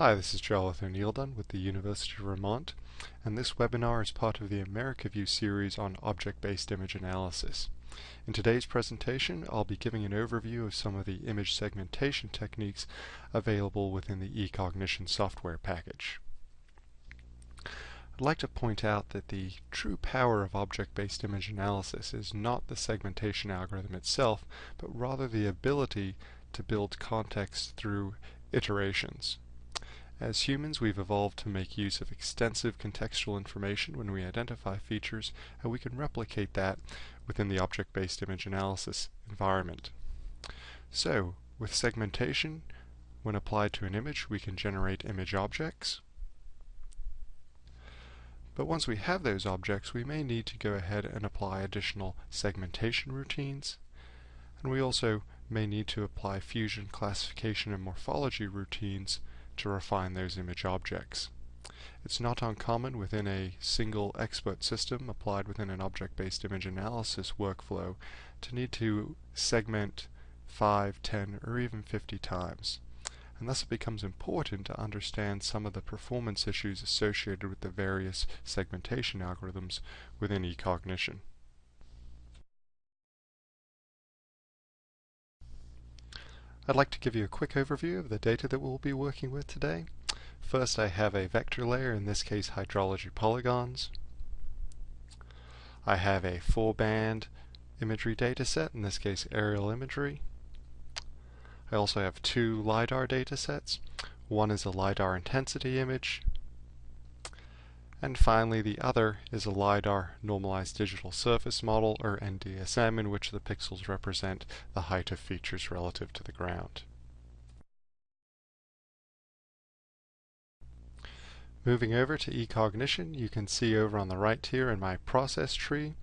Hi, this is Jarlath O'Neill with the University of Vermont, and this webinar is part of the AmericaView series on object-based image analysis. In today's presentation, I'll be giving an overview of some of the image segmentation techniques available within the eCognition software package. I'd like to point out that the true power of object-based image analysis is not the segmentation algorithm itself, but rather the ability to build context through iterations. As humans, we've evolved to make use of extensive contextual information when we identify features, and we can replicate that within the object-based image analysis environment. So, with segmentation, when applied to an image, we can generate image objects. But once we have those objects, we may need to go ahead and apply additional segmentation routines. And we also may need to apply fusion classification and morphology routines to refine those image objects. It's not uncommon within a single expert system applied within an object-based image analysis workflow to need to segment 5, 10, or even 50 times. And thus it becomes important to understand some of the performance issues associated with the various segmentation algorithms within eCognition. I'd like to give you a quick overview of the data that we'll be working with today. First I have a vector layer, in this case hydrology polygons. I have a four band imagery dataset, in this case aerial imagery. I also have two LiDAR datasets. One is a LiDAR intensity image, and finally, the other is a LiDAR normalized digital surface model, or NDSM, in which the pixels represent the height of features relative to the ground. Moving over to eCognition, you can see over on the right here in my process tree,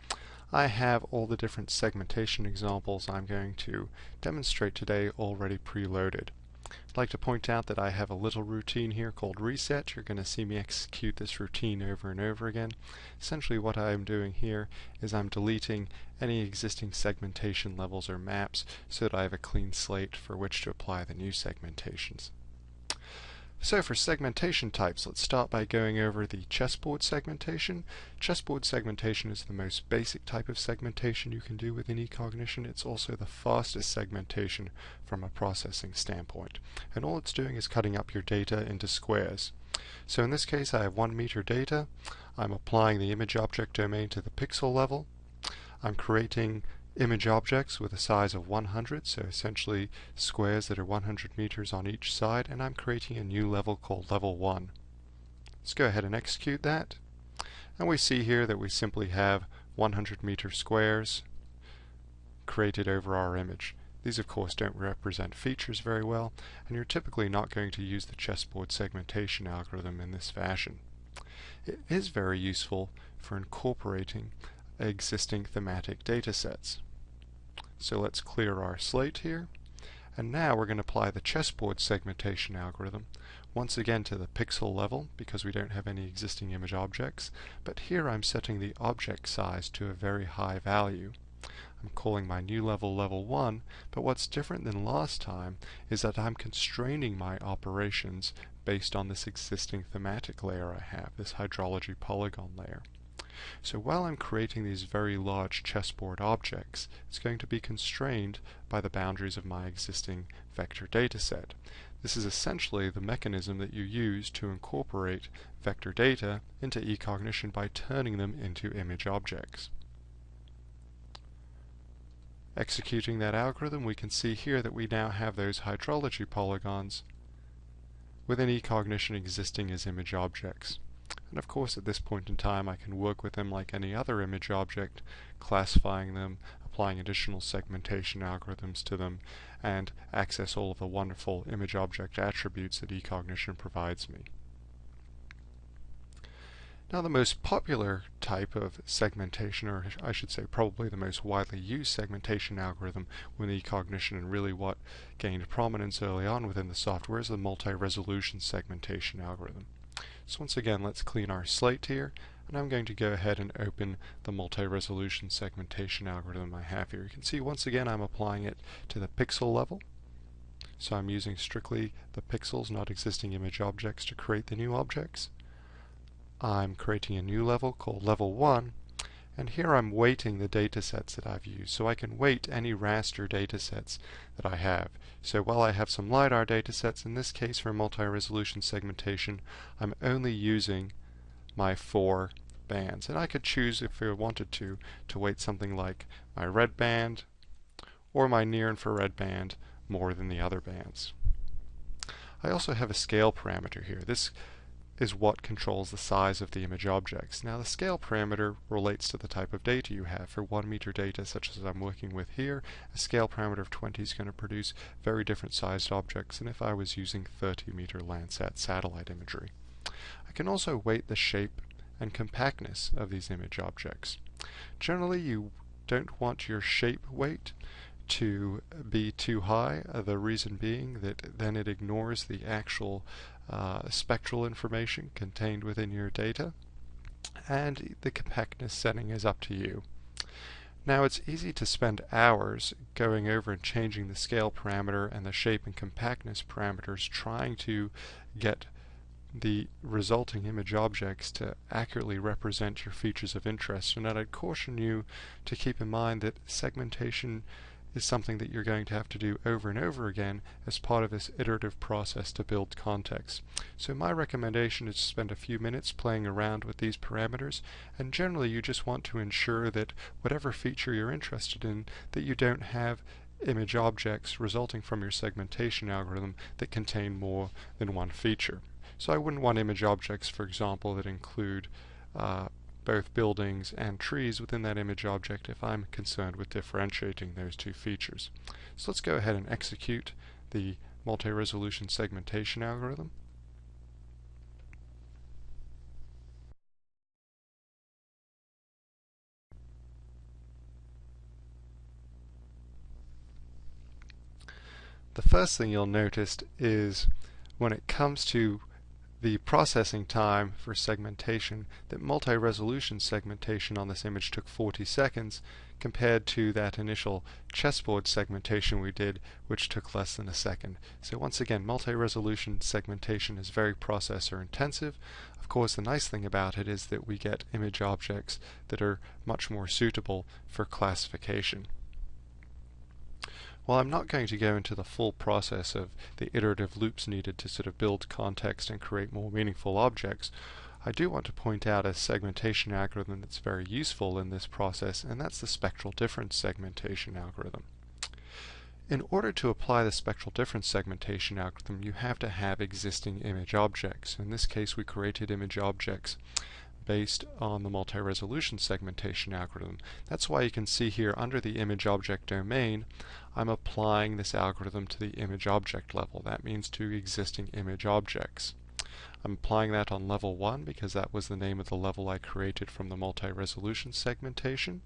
I have all the different segmentation examples I'm going to demonstrate today already preloaded. I'd like to point out that I have a little routine here called reset. You're going to see me execute this routine over and over again. Essentially what I'm doing here is I'm deleting any existing segmentation levels or maps so that I have a clean slate for which to apply the new segmentations. So for segmentation types, let's start by going over the chessboard segmentation. Chessboard segmentation is the most basic type of segmentation you can do within eCognition. It's also the fastest segmentation from a processing standpoint. And all it's doing is cutting up your data into squares. So in this case I have one meter data. I'm applying the image object domain to the pixel level. I'm creating image objects with a size of 100, so essentially squares that are 100 meters on each side, and I'm creating a new level called level 1. Let's go ahead and execute that. And we see here that we simply have 100 meter squares created over our image. These of course don't represent features very well, and you're typically not going to use the chessboard segmentation algorithm in this fashion. It is very useful for incorporating existing thematic datasets. So let's clear our slate here. And now we're going to apply the chessboard segmentation algorithm once again to the pixel level because we don't have any existing image objects. But here I'm setting the object size to a very high value. I'm calling my new level level 1, but what's different than last time is that I'm constraining my operations based on this existing thematic layer I have, this hydrology polygon layer. So while I'm creating these very large chessboard objects, it's going to be constrained by the boundaries of my existing vector dataset. This is essentially the mechanism that you use to incorporate vector data into eCognition by turning them into image objects. Executing that algorithm, we can see here that we now have those hydrology polygons within eCognition existing as image objects. And of course at this point in time I can work with them like any other image object, classifying them, applying additional segmentation algorithms to them, and access all of the wonderful image object attributes that eCognition provides me. Now the most popular type of segmentation, or I should say probably the most widely used segmentation algorithm within eCognition and really what gained prominence early on within the software is the multi-resolution segmentation algorithm. So once again, let's clean our slate here, and I'm going to go ahead and open the multi-resolution segmentation algorithm I have here. You can see once again I'm applying it to the pixel level. So I'm using strictly the pixels, not existing image objects, to create the new objects. I'm creating a new level called level 1, and here I'm weighting the datasets that I've used. So I can weight any raster datasets that I have. So while I have some LiDAR datasets, in this case for multi-resolution segmentation, I'm only using my four bands. And I could choose, if I wanted to, to weight something like my red band or my near infrared band more than the other bands. I also have a scale parameter here. This is what controls the size of the image objects. Now the scale parameter relates to the type of data you have. For 1 meter data such as I'm working with here, a scale parameter of 20 is going to produce very different sized objects than if I was using 30 meter Landsat satellite imagery. I can also weight the shape and compactness of these image objects. Generally you don't want your shape weight to be too high, uh, the reason being that then it ignores the actual uh, spectral information contained within your data, and the compactness setting is up to you. Now it's easy to spend hours going over and changing the scale parameter and the shape and compactness parameters trying to get the resulting image objects to accurately represent your features of interest and I'd caution you to keep in mind that segmentation is something that you're going to have to do over and over again as part of this iterative process to build context. So my recommendation is to spend a few minutes playing around with these parameters and generally you just want to ensure that whatever feature you're interested in that you don't have image objects resulting from your segmentation algorithm that contain more than one feature. So I wouldn't want image objects, for example, that include uh, both buildings and trees within that image object if I'm concerned with differentiating those two features. So let's go ahead and execute the multi-resolution segmentation algorithm. The first thing you'll notice is when it comes to the processing time for segmentation, that multi-resolution segmentation on this image took 40 seconds compared to that initial chessboard segmentation we did which took less than a second. So once again multi-resolution segmentation is very processor intensive. Of course the nice thing about it is that we get image objects that are much more suitable for classification. While I'm not going to go into the full process of the iterative loops needed to sort of build context and create more meaningful objects, I do want to point out a segmentation algorithm that's very useful in this process, and that's the spectral difference segmentation algorithm. In order to apply the spectral difference segmentation algorithm, you have to have existing image objects. In this case, we created image objects based on the multi-resolution segmentation algorithm. That's why you can see here under the image object domain, I'm applying this algorithm to the image object level. That means to existing image objects. I'm applying that on level 1 because that was the name of the level I created from the multi-resolution segmentation.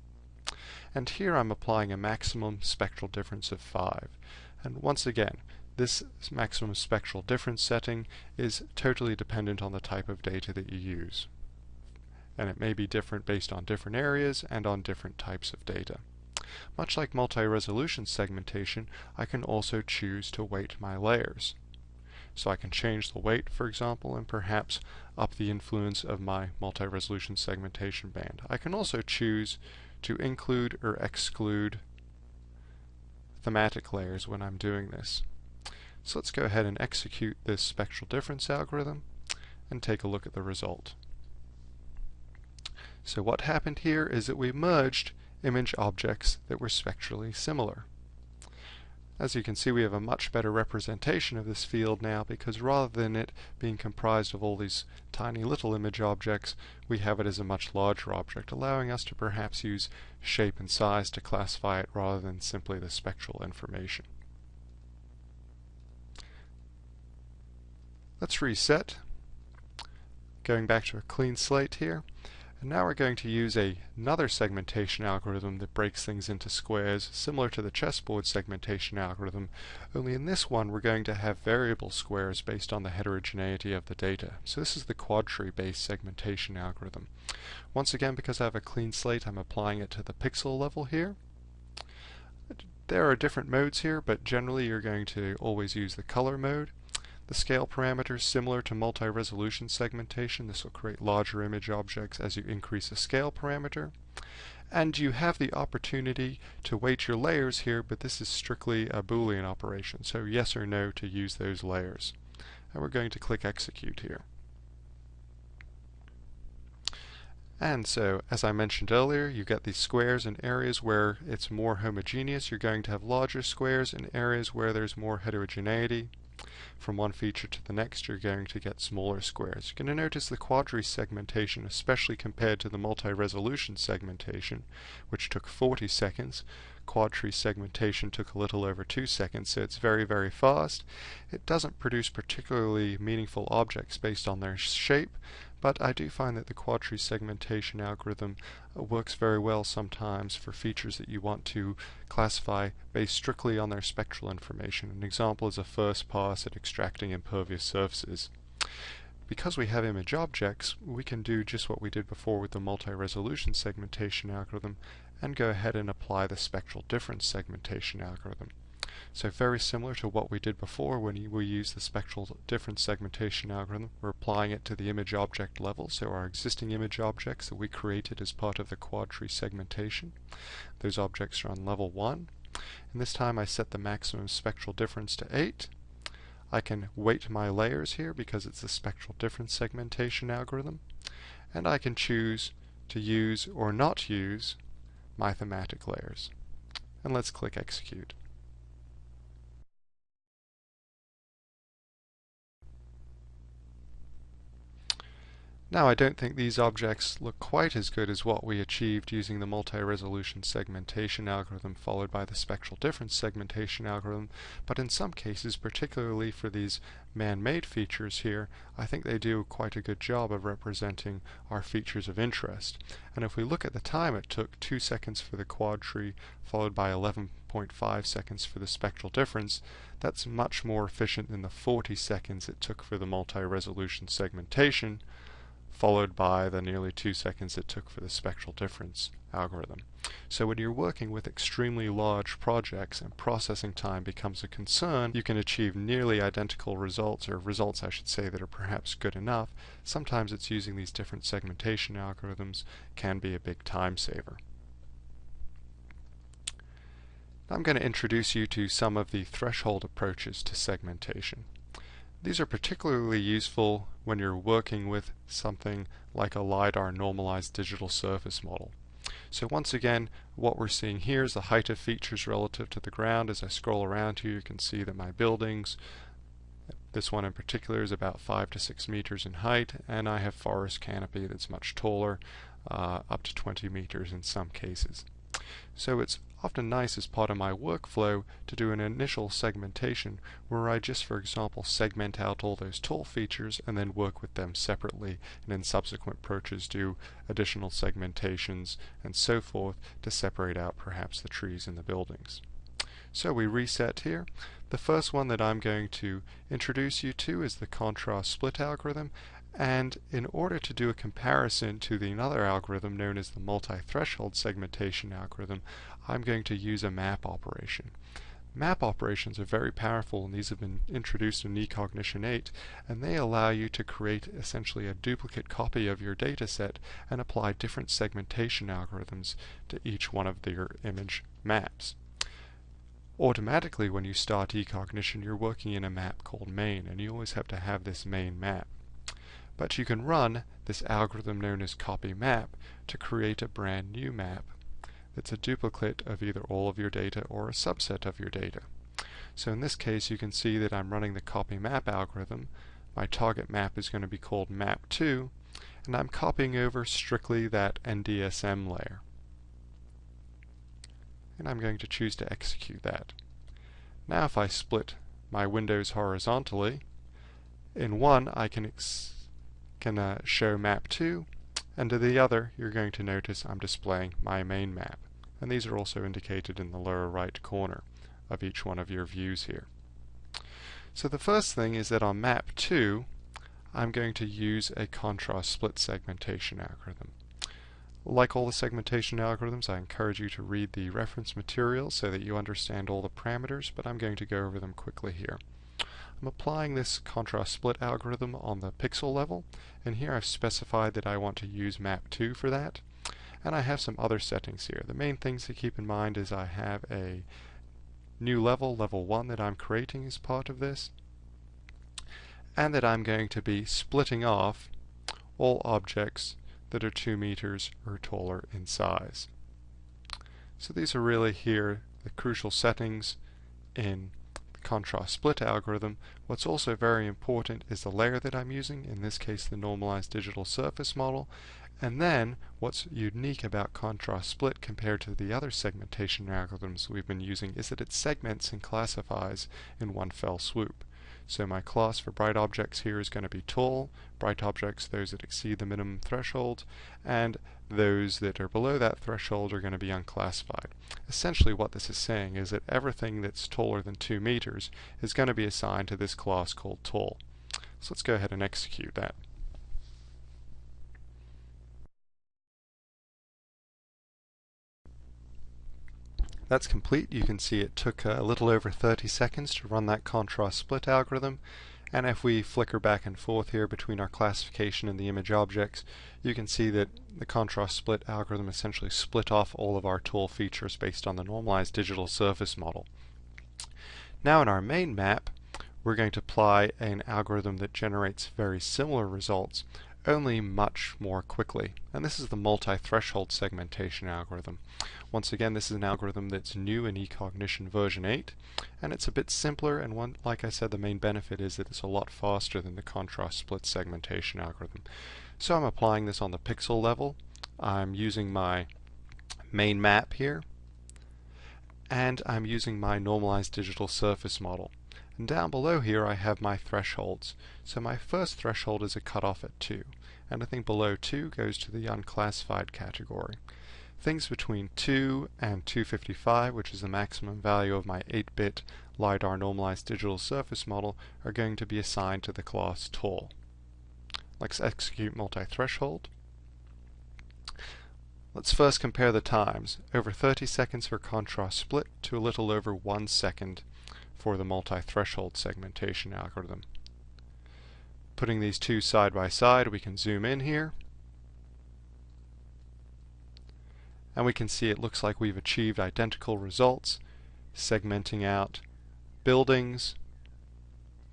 And here I'm applying a maximum spectral difference of 5. And once again, this maximum spectral difference setting is totally dependent on the type of data that you use and it may be different based on different areas and on different types of data. Much like multi-resolution segmentation, I can also choose to weight my layers. So I can change the weight, for example, and perhaps up the influence of my multi-resolution segmentation band. I can also choose to include or exclude thematic layers when I'm doing this. So let's go ahead and execute this spectral difference algorithm and take a look at the result. So what happened here is that we merged image objects that were spectrally similar. As you can see we have a much better representation of this field now because rather than it being comprised of all these tiny little image objects we have it as a much larger object allowing us to perhaps use shape and size to classify it rather than simply the spectral information. Let's reset going back to a clean slate here and now we're going to use a, another segmentation algorithm that breaks things into squares, similar to the chessboard segmentation algorithm, only in this one we're going to have variable squares based on the heterogeneity of the data. So this is the quadtree based segmentation algorithm. Once again, because I have a clean slate, I'm applying it to the pixel level here. There are different modes here, but generally you're going to always use the color mode. The scale parameter is similar to multi-resolution segmentation. This will create larger image objects as you increase the scale parameter. And you have the opportunity to weight your layers here, but this is strictly a Boolean operation, so yes or no to use those layers. And we're going to click Execute here. And so, as I mentioned earlier, you get these squares in areas where it's more homogeneous. You're going to have larger squares in areas where there's more heterogeneity. From one feature to the next, you're going to get smaller squares. You're going to notice the quadtree segmentation, especially compared to the multi-resolution segmentation, which took 40 seconds. Quadtree segmentation took a little over 2 seconds, so it's very, very fast. It doesn't produce particularly meaningful objects based on their shape, but I do find that the quadtree segmentation algorithm uh, works very well sometimes for features that you want to classify based strictly on their spectral information. An example is a first pass at extracting impervious surfaces. Because we have image objects, we can do just what we did before with the multi-resolution segmentation algorithm and go ahead and apply the spectral difference segmentation algorithm. So very similar to what we did before when we used the spectral difference segmentation algorithm. We're applying it to the image object level, so our existing image objects that we created as part of the quadtree segmentation. Those objects are on level 1. And this time I set the maximum spectral difference to 8. I can weight my layers here because it's a spectral difference segmentation algorithm. And I can choose to use or not use my thematic layers. And let's click Execute. Now I don't think these objects look quite as good as what we achieved using the multi-resolution segmentation algorithm followed by the spectral difference segmentation algorithm, but in some cases, particularly for these man-made features here, I think they do quite a good job of representing our features of interest. And if we look at the time it took 2 seconds for the quadtree followed by 11.5 seconds for the spectral difference, that's much more efficient than the 40 seconds it took for the multi-resolution segmentation, followed by the nearly two seconds it took for the spectral difference algorithm. So when you're working with extremely large projects and processing time becomes a concern, you can achieve nearly identical results, or results I should say that are perhaps good enough. Sometimes it's using these different segmentation algorithms can be a big time saver. I'm going to introduce you to some of the threshold approaches to segmentation. These are particularly useful when you're working with something like a LiDAR normalized digital surface model. So once again, what we're seeing here is the height of features relative to the ground. As I scroll around here, you can see that my buildings, this one in particular is about 5 to 6 meters in height, and I have forest canopy that's much taller, uh, up to 20 meters in some cases. So it's often nice as part of my workflow to do an initial segmentation where I just, for example, segment out all those tall features and then work with them separately and in subsequent approaches do additional segmentations and so forth to separate out perhaps the trees and the buildings. So we reset here. The first one that I'm going to introduce you to is the contrast split algorithm and in order to do a comparison to the another algorithm known as the multi-threshold segmentation algorithm, I'm going to use a map operation. Map operations are very powerful and these have been introduced in eCognition 8 and they allow you to create essentially a duplicate copy of your data set and apply different segmentation algorithms to each one of your image maps. Automatically when you start eCognition you're working in a map called main and you always have to have this main map. But you can run this algorithm known as copy map to create a brand new map that's a duplicate of either all of your data or a subset of your data. So in this case you can see that I'm running the copy map algorithm. My target map is going to be called map2 and I'm copying over strictly that NDSM layer. And I'm going to choose to execute that. Now if I split my windows horizontally, in one I can can uh, show map 2 and to the other you're going to notice I'm displaying my main map and these are also indicated in the lower right corner of each one of your views here. So the first thing is that on map 2 I'm going to use a contrast split segmentation algorithm. Like all the segmentation algorithms, I encourage you to read the reference material so that you understand all the parameters, but I'm going to go over them quickly here. I'm applying this contrast split algorithm on the pixel level, and here I've specified that I want to use map 2 for that. And I have some other settings here. The main things to keep in mind is I have a new level, level 1, that I'm creating as part of this, and that I'm going to be splitting off all objects that are 2 meters or taller in size. So these are really here the crucial settings in contrast split algorithm, what's also very important is the layer that I'm using, in this case the normalized digital surface model, and then what's unique about contrast split compared to the other segmentation algorithms we've been using is that it segments and classifies in one fell swoop. So my class for bright objects here is going to be tall, bright objects those that exceed the minimum threshold, and those that are below that threshold are going to be unclassified. Essentially what this is saying is that everything that's taller than 2 meters is going to be assigned to this class called tall. So let's go ahead and execute that. That's complete. You can see it took a little over 30 seconds to run that contrast split algorithm. And if we flicker back and forth here between our classification and the image objects, you can see that the contrast split algorithm essentially split off all of our tall features based on the normalized digital surface model. Now in our main map, we're going to apply an algorithm that generates very similar results, only much more quickly. And this is the multi-threshold segmentation algorithm. Once again, this is an algorithm that's new in eCognition version 8, and it's a bit simpler, and one, like I said, the main benefit is that it's a lot faster than the contrast split segmentation algorithm. So I'm applying this on the pixel level. I'm using my main map here, and I'm using my normalized digital surface model. And down below here I have my thresholds. So my first threshold is a cutoff at 2. Anything below 2 goes to the unclassified category. Things between 2 and 255, which is the maximum value of my 8-bit LiDAR normalized digital surface model, are going to be assigned to the class tall. Let's execute multi-threshold. Let's first compare the times. Over 30 seconds for contrast split to a little over 1 second for the multi-threshold segmentation algorithm. Putting these two side by side, we can zoom in here. And we can see it looks like we've achieved identical results, segmenting out buildings,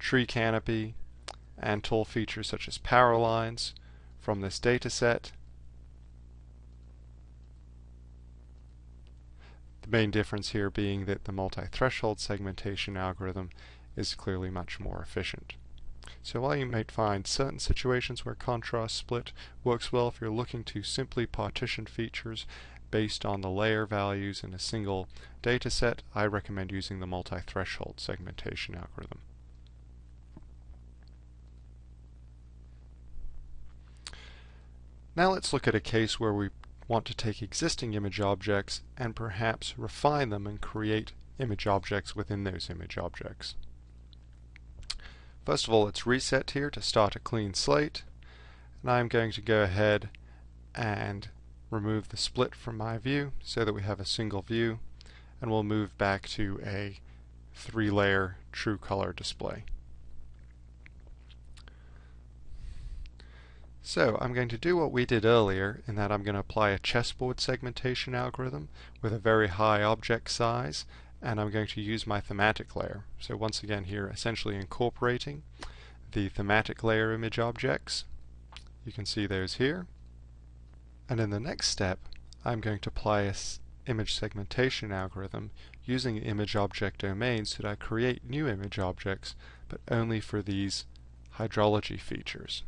tree canopy, and tall features such as power lines from this data set. The main difference here being that the multi-threshold segmentation algorithm is clearly much more efficient. So while you might find certain situations where contrast split works well if you're looking to simply partition features based on the layer values in a single data set, I recommend using the multi-threshold segmentation algorithm. Now let's look at a case where we want to take existing image objects and perhaps refine them and create image objects within those image objects. First of all, let's reset here to start a clean slate. And I'm going to go ahead and remove the split from my view so that we have a single view. And we'll move back to a three-layer true color display. So I'm going to do what we did earlier in that I'm going to apply a chessboard segmentation algorithm with a very high object size and I'm going to use my thematic layer. So once again here essentially incorporating the thematic layer image objects. You can see those here. And in the next step I'm going to apply a image segmentation algorithm using image object domains so that I create new image objects but only for these hydrology features.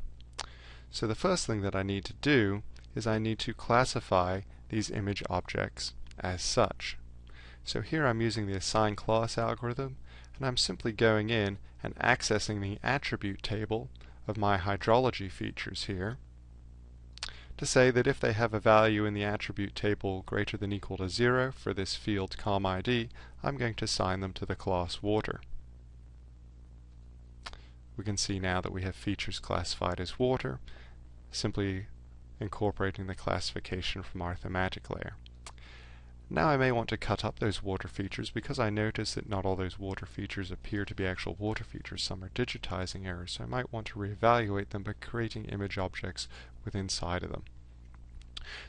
So the first thing that I need to do is I need to classify these image objects as such. So here I'm using the assign class algorithm and I'm simply going in and accessing the attribute table of my hydrology features here to say that if they have a value in the attribute table greater than equal to 0 for this field COM_ID, I'm going to assign them to the class water we can see now that we have features classified as water. Simply incorporating the classification from our thematic layer. Now I may want to cut up those water features because I notice that not all those water features appear to be actual water features. Some are digitizing errors, so I might want to reevaluate them by creating image objects with inside of them.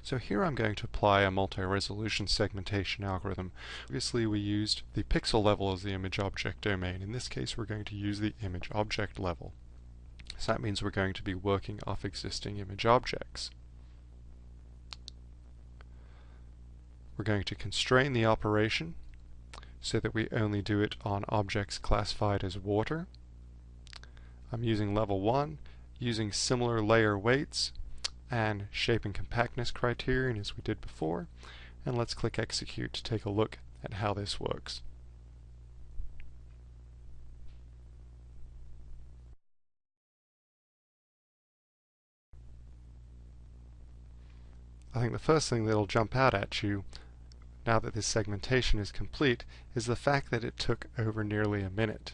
So here I'm going to apply a multi-resolution segmentation algorithm. Previously we used the pixel level as the image object domain. In this case we're going to use the image object level. So that means we're going to be working off existing image objects. We're going to constrain the operation so that we only do it on objects classified as water. I'm using level 1, using similar layer weights and shape and compactness criterion as we did before. And let's click execute to take a look at how this works. I think the first thing that'll jump out at you now that this segmentation is complete, is the fact that it took over nearly a minute.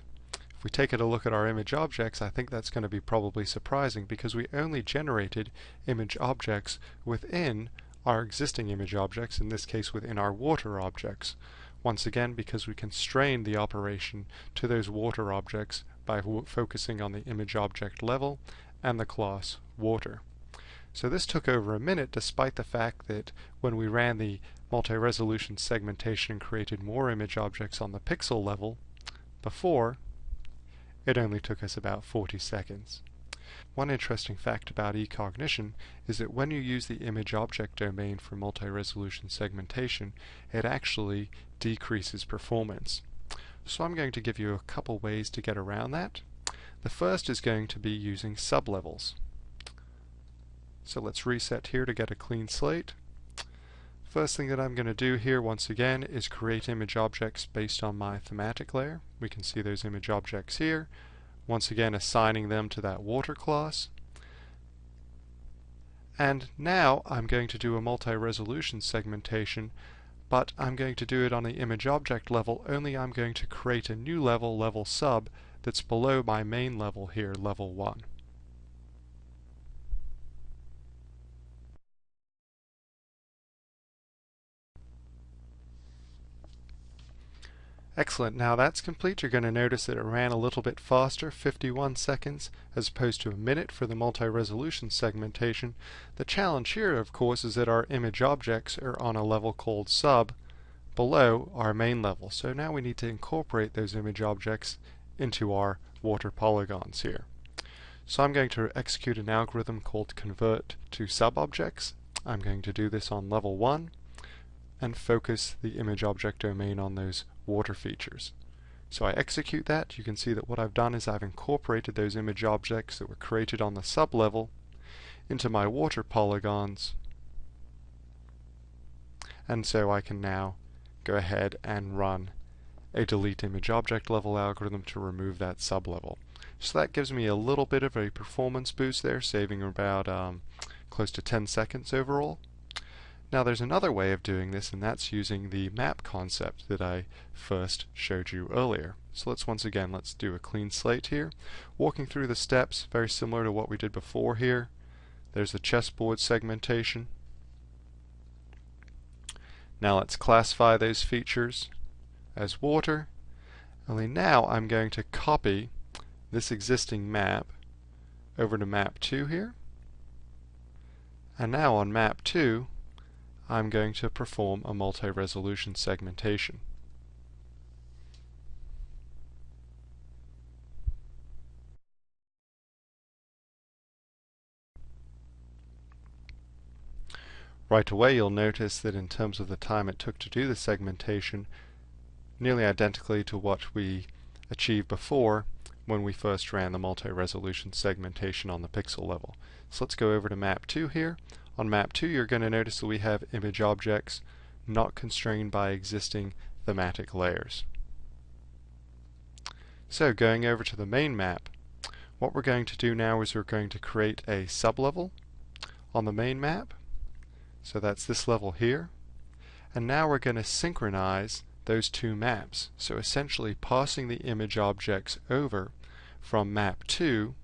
We take a look at our image objects, I think that's going to be probably surprising because we only generated image objects within our existing image objects, in this case within our water objects. Once again, because we constrained the operation to those water objects by focusing on the image object level and the class water. So this took over a minute despite the fact that when we ran the multi-resolution segmentation and created more image objects on the pixel level before, it only took us about 40 seconds. One interesting fact about eCognition is that when you use the image object domain for multi-resolution segmentation, it actually decreases performance. So I'm going to give you a couple ways to get around that. The first is going to be using sublevels. So let's reset here to get a clean slate. First thing that I'm going to do here once again is create image objects based on my thematic layer. We can see those image objects here. Once again assigning them to that water class. And now I'm going to do a multi-resolution segmentation but I'm going to do it on the image object level only I'm going to create a new level, level sub, that's below my main level here, level 1. Excellent. Now that's complete. You're going to notice that it ran a little bit faster, 51 seconds, as opposed to a minute for the multi-resolution segmentation. The challenge here, of course, is that our image objects are on a level called sub below our main level. So now we need to incorporate those image objects into our water polygons here. So I'm going to execute an algorithm called convert to sub-objects. I'm going to do this on level 1 and focus the image object domain on those water features. So I execute that, you can see that what I've done is I've incorporated those image objects that were created on the sublevel into my water polygons and so I can now go ahead and run a delete image object level algorithm to remove that sublevel. So that gives me a little bit of a performance boost there, saving about um, close to 10 seconds overall. Now there's another way of doing this and that's using the map concept that I first showed you earlier. So let's once again, let's do a clean slate here. Walking through the steps, very similar to what we did before here. There's the chessboard segmentation. Now let's classify those features as water. Only now I'm going to copy this existing map over to map 2 here. And now on map 2 I'm going to perform a multi-resolution segmentation. Right away you'll notice that in terms of the time it took to do the segmentation, nearly identically to what we achieved before when we first ran the multi-resolution segmentation on the pixel level. So let's go over to map 2 here. On map 2 you're going to notice that we have image objects not constrained by existing thematic layers. So going over to the main map, what we're going to do now is we're going to create a sublevel on the main map. So that's this level here. And now we're going to synchronize those two maps. So essentially passing the image objects over from map 2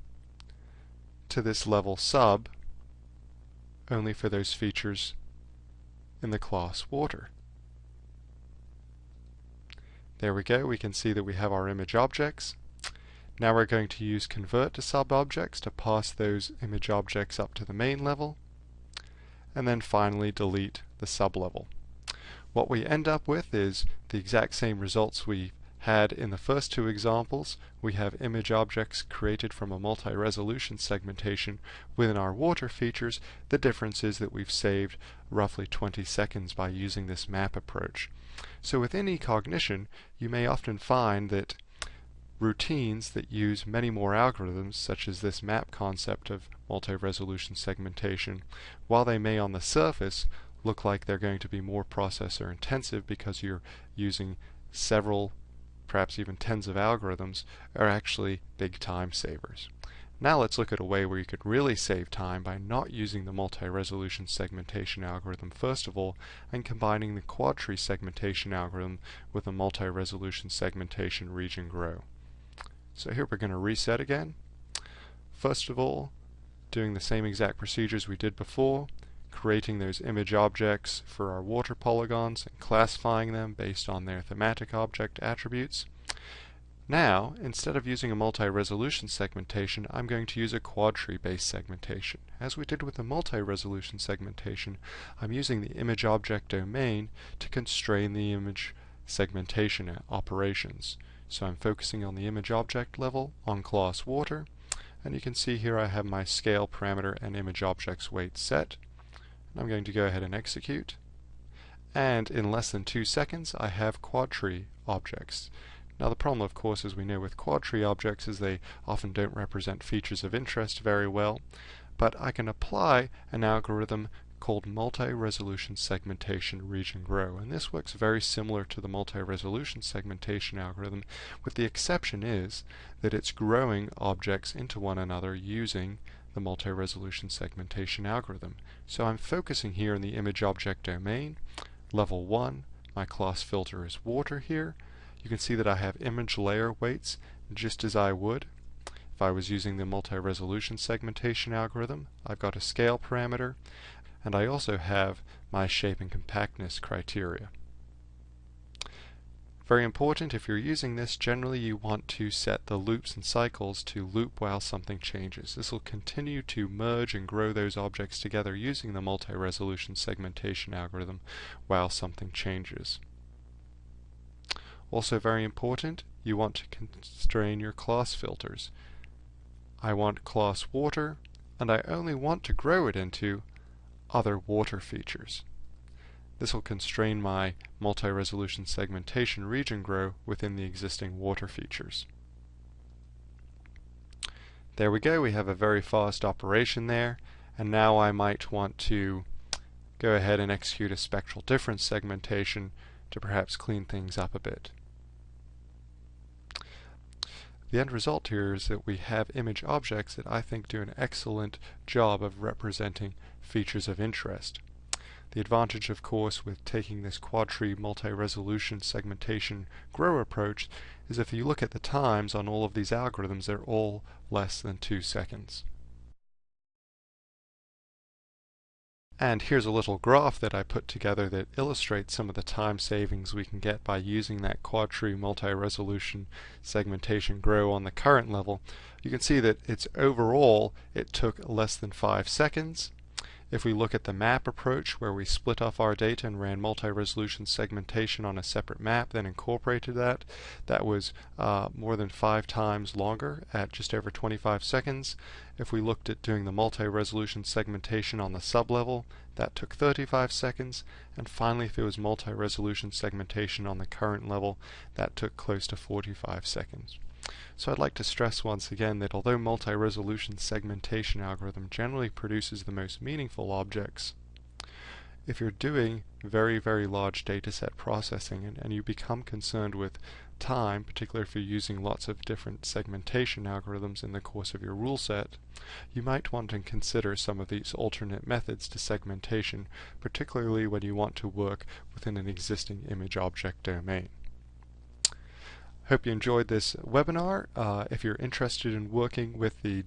to this level sub only for those features in the class water. There we go, we can see that we have our image objects. Now we're going to use convert to sub-objects to pass those image objects up to the main level, and then finally delete the sub-level. What we end up with is the exact same results we had in the first two examples. We have image objects created from a multi-resolution segmentation within our water features. The difference is that we've saved roughly 20 seconds by using this map approach. So within eCognition, you may often find that routines that use many more algorithms, such as this map concept of multi-resolution segmentation, while they may on the surface look like they're going to be more processor intensive because you're using several, perhaps even tens of algorithms, are actually big time savers. Now let's look at a way where you could really save time by not using the multi-resolution segmentation algorithm first of all and combining the quadtree segmentation algorithm with the multi-resolution segmentation region grow. So here we're going to reset again. First of all, doing the same exact procedures we did before, creating those image objects for our water polygons and classifying them based on their thematic object attributes. Now, instead of using a multi-resolution segmentation, I'm going to use a quadtree-based segmentation. As we did with the multi-resolution segmentation, I'm using the image object domain to constrain the image segmentation operations. So I'm focusing on the image object level on class water, and you can see here I have my scale parameter and image objects weight set. I'm going to go ahead and execute. And in less than two seconds, I have quadtree objects. Now the problem of course as we know with quadtree objects is they often don't represent features of interest very well, but I can apply an algorithm called multi-resolution segmentation region grow and this works very similar to the multi-resolution segmentation algorithm with the exception is that it's growing objects into one another using the multi-resolution segmentation algorithm. So I'm focusing here in the image object domain, level 1, my class filter is water here, you can see that I have image layer weights just as I would if I was using the multi-resolution segmentation algorithm. I've got a scale parameter and I also have my shape and compactness criteria. Very important, if you're using this, generally you want to set the loops and cycles to loop while something changes. This will continue to merge and grow those objects together using the multi-resolution segmentation algorithm while something changes. Also very important, you want to constrain your class filters. I want class water, and I only want to grow it into other water features. This will constrain my multi-resolution segmentation region grow within the existing water features. There we go, we have a very fast operation there, and now I might want to go ahead and execute a spectral difference segmentation to perhaps clean things up a bit. The end result here is that we have image objects that I think do an excellent job of representing features of interest. The advantage, of course, with taking this quadtree multi-resolution segmentation grow approach is if you look at the times on all of these algorithms, they're all less than two seconds. And here's a little graph that I put together that illustrates some of the time savings we can get by using that quadtree multi-resolution segmentation grow on the current level. You can see that it's overall it took less than five seconds if we look at the map approach where we split off our data and ran multi-resolution segmentation on a separate map, then incorporated that, that was uh, more than five times longer at just over 25 seconds. If we looked at doing the multi-resolution segmentation on the sublevel, that took 35 seconds. And finally, if it was multi-resolution segmentation on the current level, that took close to 45 seconds. So I'd like to stress once again that although multi-resolution segmentation algorithm generally produces the most meaningful objects, if you're doing very, very large dataset processing and, and you become concerned with time, particularly if you're using lots of different segmentation algorithms in the course of your rule set, you might want to consider some of these alternate methods to segmentation, particularly when you want to work within an existing image object domain. Hope you enjoyed this webinar. Uh, if you're interested in working with the